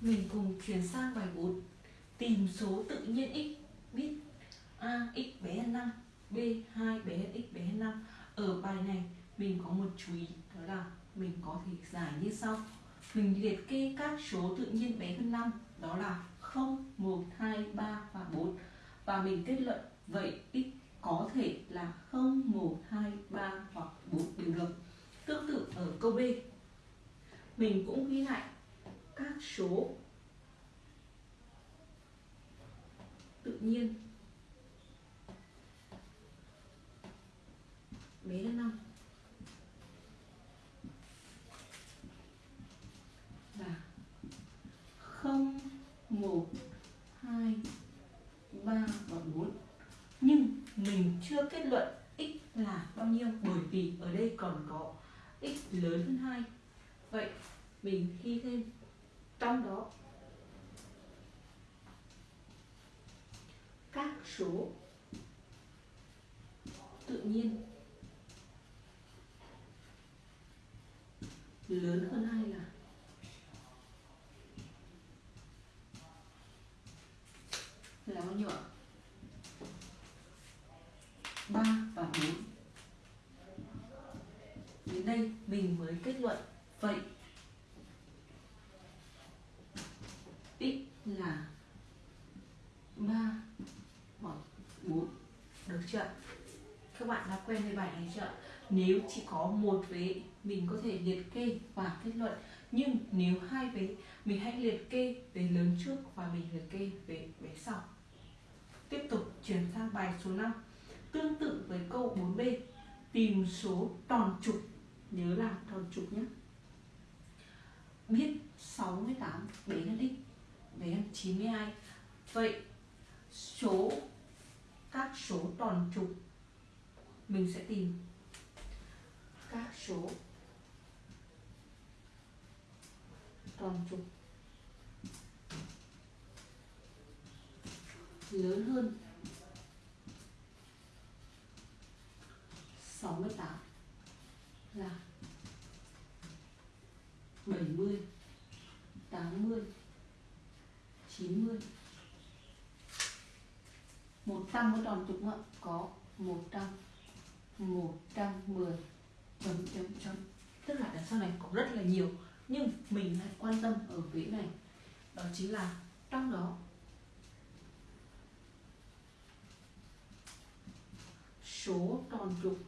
Mình cùng chuyển sang bài 4 Tìm số tự nhiên x biết A x bé hơn 5 B 2 bé hơn x bé hơn 5 Ở bài này mình có một chú ý đó là mình có thể giải như sau. Mình liệt kê các số tự nhiên bé hơn 5 đó là 0, 1, 2, 3 và 4 Và mình kết luận vậy x có thể là 0, 1, 2, 3 hoặc 4 đều được. Tương tự ở câu B. Mình cũng ghi lại các số. Tự nhiên. Bé hơn 5 là 0, 1, 2, 3 và 4 Nhưng mình chưa kết luận x là bao nhiêu Bởi vì ở đây còn có x lớn hơn 2 Vậy mình ghi thêm trong đó, các số tự nhiên lớn hơn hai là là bao nhiêu ạ? 3 và 4 Đến đây mình mới kết luận. Vậy x là 3 hoặc 4 Được chưa? Các bạn đã quen với bài này chưa? Nếu chỉ có một vế, mình có thể liệt kê và kết luận. Nhưng nếu hai vế, mình hãy liệt kê vế lớn trước và mình liệt kê về vế sau. Tiếp tục chuyển sang bài số 5 Tương tự với câu 4B Tìm số tròn trục. Nhớ là tròn trục nhé. Biết 68 bé là đích đấy là 92 Vậy số, các số tròn trục mình sẽ tìm. Các số tròn trục lớn hơn 68 là 70 80 90 100 có tròn trục không ạ? Có 100 110 chấm chấm chấm. Tức là đằng sau này có rất là nhiều, Nhưng mình lại quan tâm ở vế này. Đó chính là trong đó. Số tròn trục